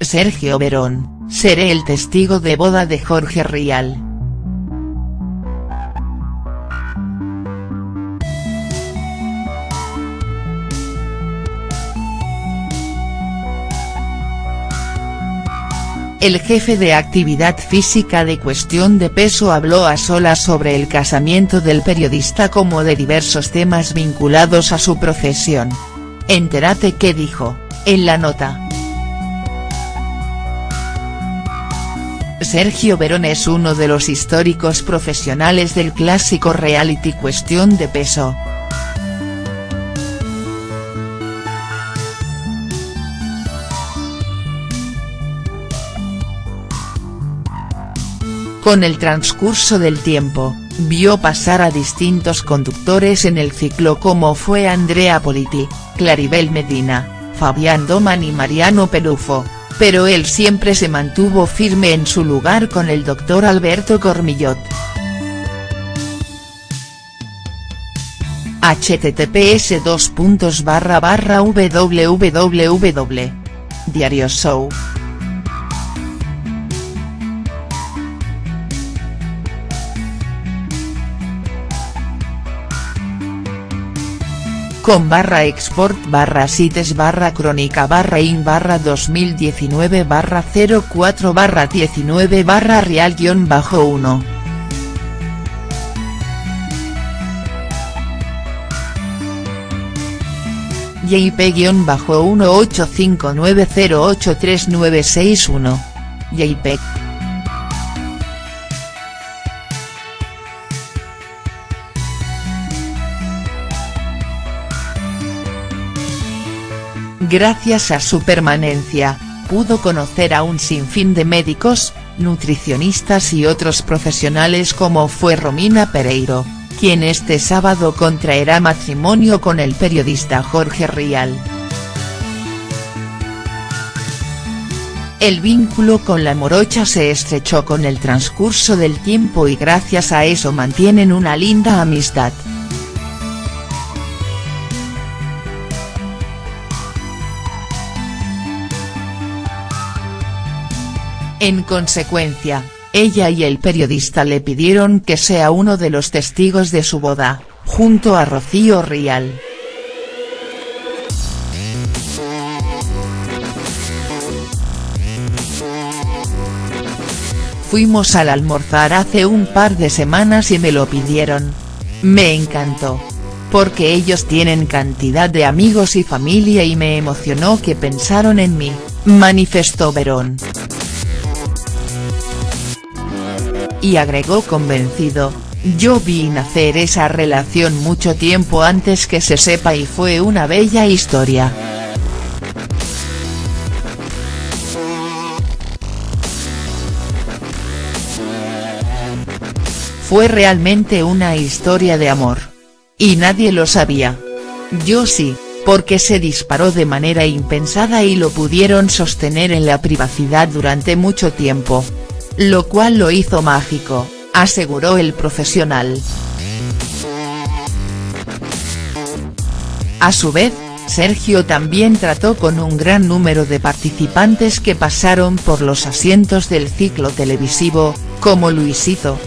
Sergio Verón, seré el testigo de boda de Jorge Rial. El jefe de actividad física de Cuestión de Peso habló a solas sobre el casamiento del periodista como de diversos temas vinculados a su profesión. Entérate qué dijo, en la nota. Sergio Verón es uno de los históricos profesionales del clásico reality Cuestión de Peso. Con el transcurso del tiempo, vio pasar a distintos conductores en el ciclo como fue Andrea Politi, Claribel Medina, Fabián Doman y Mariano Perufo, pero él siempre se mantuvo firme en su lugar con el doctor Alberto Cormillot. https www. Diario Show con barra export barra sites barra crónica barra in barra 2019 barra 04 barra 19 barra real guion bajo 1. JP-1859083961. JPEG. Gracias a su permanencia, pudo conocer a un sinfín de médicos, nutricionistas y otros profesionales como fue Romina Pereiro, quien este sábado contraerá matrimonio con el periodista Jorge Rial. El vínculo con la morocha se estrechó con el transcurso del tiempo y gracias a eso mantienen una linda amistad. En consecuencia, ella y el periodista le pidieron que sea uno de los testigos de su boda, junto a Rocío Rial. Fuimos al almorzar hace un par de semanas y me lo pidieron. Me encantó. Porque ellos tienen cantidad de amigos y familia y me emocionó que pensaron en mí, manifestó Verón. Y agregó convencido, yo vi nacer esa relación mucho tiempo antes que se sepa y fue una bella historia. Fue realmente una historia de amor. Y nadie lo sabía. Yo sí, porque se disparó de manera impensada y lo pudieron sostener en la privacidad durante mucho tiempo lo cual lo hizo mágico, aseguró el profesional. A su vez, Sergio también trató con un gran número de participantes que pasaron por los asientos del ciclo televisivo, como Luisito.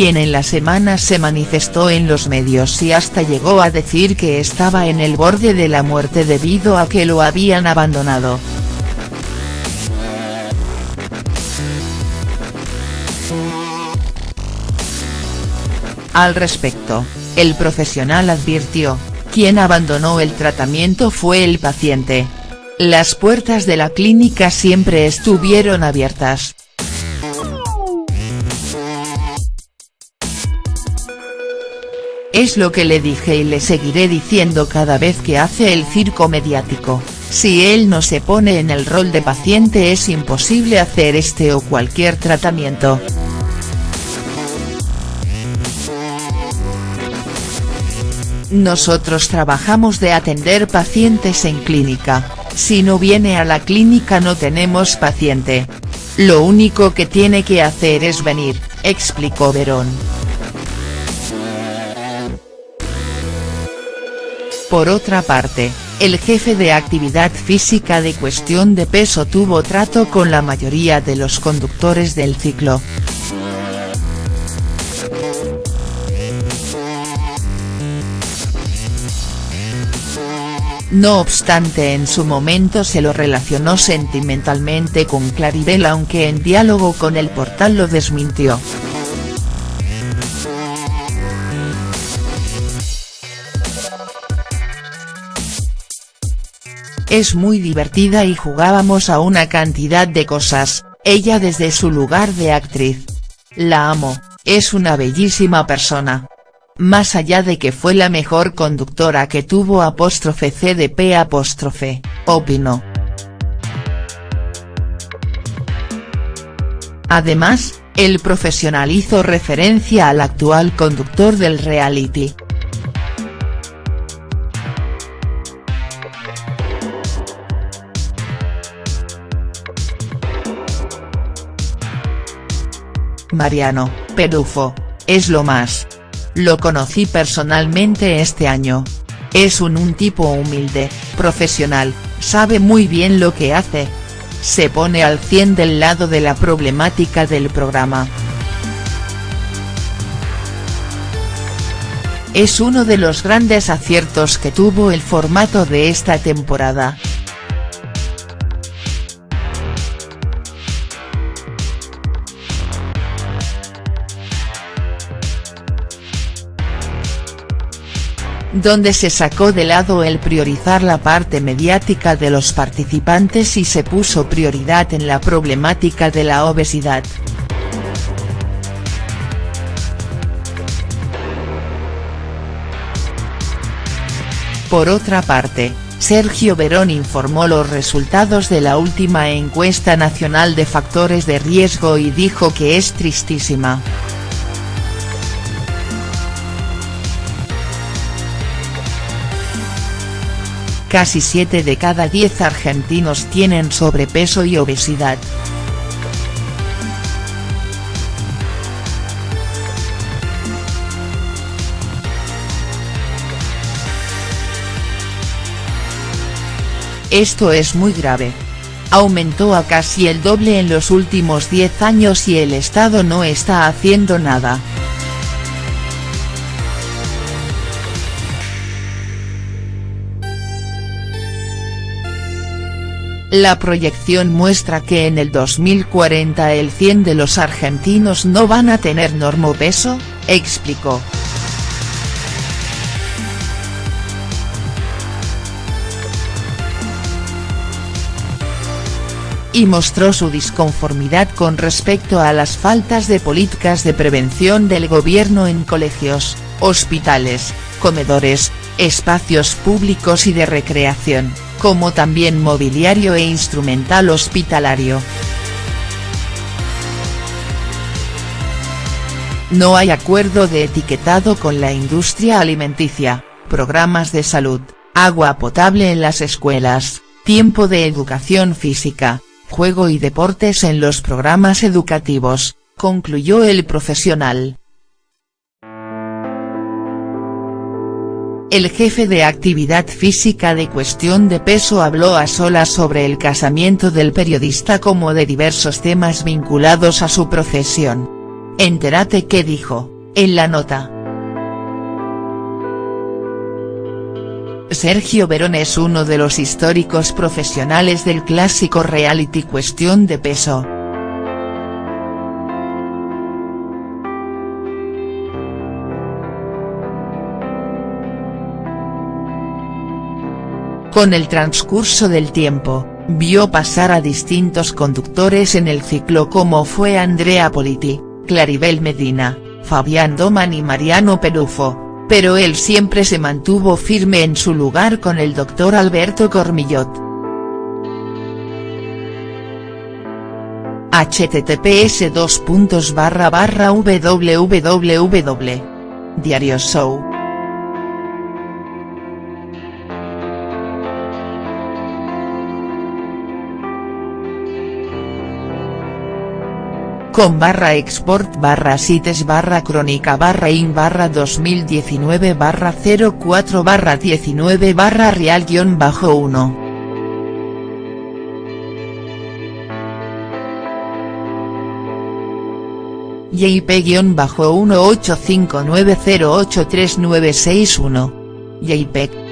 Quien en la semana se manifestó en los medios y hasta llegó a decir que estaba en el borde de la muerte debido a que lo habían abandonado. Al respecto, el profesional advirtió, quien abandonó el tratamiento fue el paciente. Las puertas de la clínica siempre estuvieron abiertas. Es lo que le dije y le seguiré diciendo cada vez que hace el circo mediático, si él no se pone en el rol de paciente es imposible hacer este o cualquier tratamiento. Nosotros trabajamos de atender pacientes en clínica, si no viene a la clínica no tenemos paciente. Lo único que tiene que hacer es venir, explicó Verón. Por otra parte, el jefe de actividad física de cuestión de peso tuvo trato con la mayoría de los conductores del ciclo. No obstante en su momento se lo relacionó sentimentalmente con Claribel aunque en diálogo con el portal lo desmintió. Es muy divertida y jugábamos a una cantidad de cosas, ella desde su lugar de actriz. La amo, es una bellísima persona más allá de que fue la mejor conductora que tuvo apóstrofe CDP apóstrofe, opinó. Además, el profesional hizo referencia al actual conductor del reality. Mariano, Pedufo, es lo más. Lo conocí personalmente este año. Es un, un tipo humilde, profesional, sabe muy bien lo que hace. Se pone al 100 del lado de la problemática del programa. Es uno de los grandes aciertos que tuvo el formato de esta temporada. Donde se sacó de lado el priorizar la parte mediática de los participantes y se puso prioridad en la problemática de la obesidad. Por otra parte, Sergio Verón informó los resultados de la última encuesta nacional de factores de riesgo y dijo que es tristísima. Casi 7 de cada 10 argentinos tienen sobrepeso y obesidad. Esto es muy grave. Aumentó a casi el doble en los últimos 10 años y el Estado no está haciendo nada. La proyección muestra que en el 2040 el 100 de los argentinos no van a tener normopeso, explicó. y mostró su disconformidad con respecto a las faltas de políticas de prevención del gobierno en colegios, hospitales, comedores, espacios públicos y de recreación como también mobiliario e instrumental hospitalario. No hay acuerdo de etiquetado con la industria alimenticia, programas de salud, agua potable en las escuelas, tiempo de educación física, juego y deportes en los programas educativos, concluyó el profesional. El jefe de actividad física de cuestión de peso habló a solas sobre el casamiento del periodista como de diversos temas vinculados a su profesión. Entérate qué dijo, en la nota. Sergio Verón es uno de los históricos profesionales del clásico reality Cuestión de Peso. Con el transcurso del tiempo, vio pasar a distintos conductores en el ciclo como fue Andrea Politi, Claribel Medina, Fabián Doman y Mariano Pelufo, pero él siempre se mantuvo firme en su lugar con el doctor Alberto Cormillot. https www. Diario Show com barra export barra sites barra crónica barra in barra 2019 barra 04 barra 19 barra real guion bajo 1. JP-1859083961. JPEG.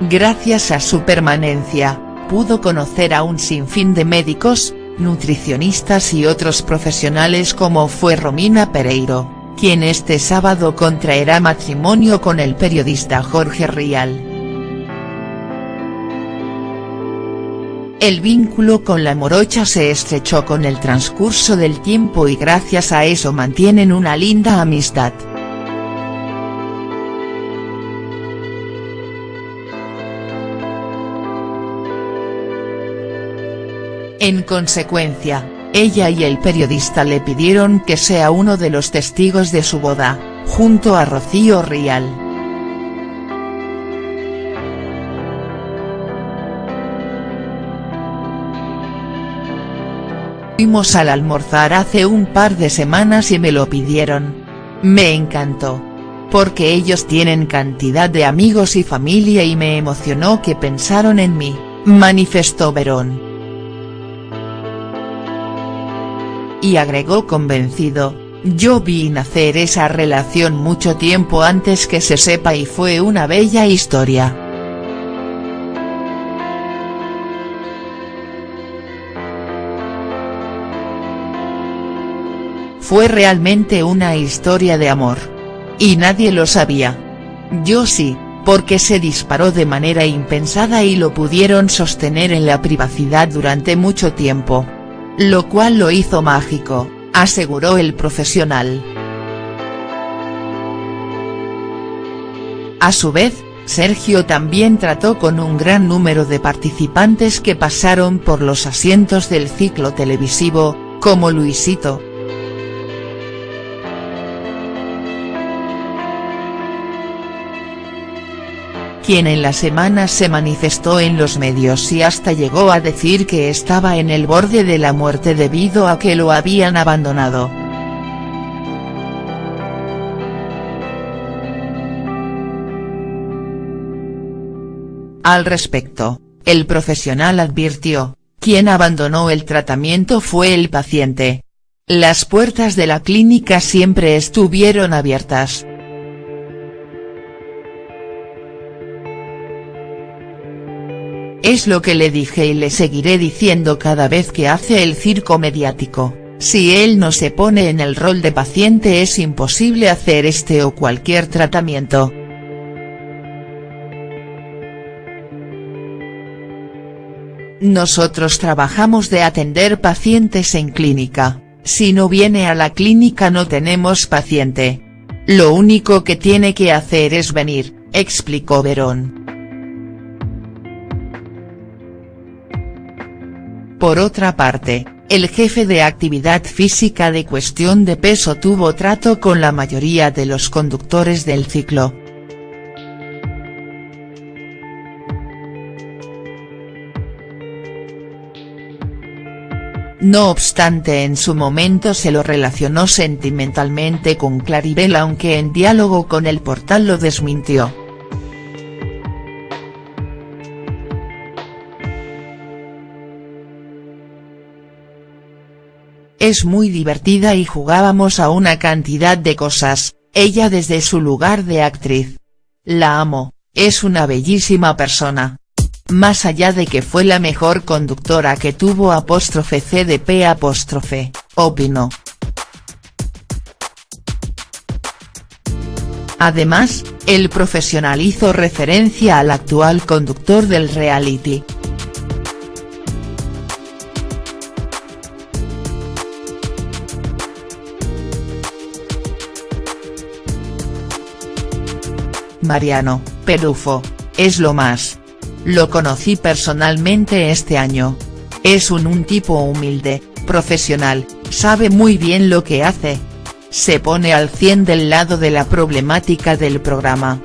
Gracias a su permanencia, pudo conocer a un sinfín de médicos, nutricionistas y otros profesionales como fue Romina Pereiro quien este sábado contraerá matrimonio con el periodista Jorge Rial. El vínculo con la morocha se estrechó con el transcurso del tiempo y gracias a eso mantienen una linda amistad. En consecuencia, ella y el periodista le pidieron que sea uno de los testigos de su boda, junto a Rocío Rial. Fuimos al almorzar hace un par de semanas y me lo pidieron. Me encantó. Porque ellos tienen cantidad de amigos y familia y me emocionó que pensaron en mí, manifestó Verón. Y agregó convencido, yo vi nacer esa relación mucho tiempo antes que se sepa y fue una bella historia. Fue realmente una historia de amor. Y nadie lo sabía. Yo sí, porque se disparó de manera impensada y lo pudieron sostener en la privacidad durante mucho tiempo lo cual lo hizo mágico, aseguró el profesional. A su vez, Sergio también trató con un gran número de participantes que pasaron por los asientos del ciclo televisivo, como Luisito, quien en la semana se manifestó en los medios y hasta llegó a decir que estaba en el borde de la muerte debido a que lo habían abandonado. Al respecto, el profesional advirtió, quien abandonó el tratamiento fue el paciente. Las puertas de la clínica siempre estuvieron abiertas. Es lo que le dije y le seguiré diciendo cada vez que hace el circo mediático, si él no se pone en el rol de paciente es imposible hacer este o cualquier tratamiento. Nosotros trabajamos de atender pacientes en clínica, si no viene a la clínica no tenemos paciente. Lo único que tiene que hacer es venir, explicó Verón. Por otra parte, el jefe de actividad física de cuestión de peso tuvo trato con la mayoría de los conductores del ciclo. No obstante en su momento se lo relacionó sentimentalmente con Claribel aunque en diálogo con el portal lo desmintió. Es muy divertida y jugábamos a una cantidad de cosas, ella desde su lugar de actriz. La amo, es una bellísima persona. Más allá de que fue la mejor conductora que tuvo apóstrofe CDP apóstrofe, opinó. Además, el profesional hizo referencia al actual conductor del reality, Mariano, Pelufo, es lo más. Lo conocí personalmente este año. Es un, un tipo humilde, profesional, sabe muy bien lo que hace. Se pone al 100 del lado de la problemática del programa.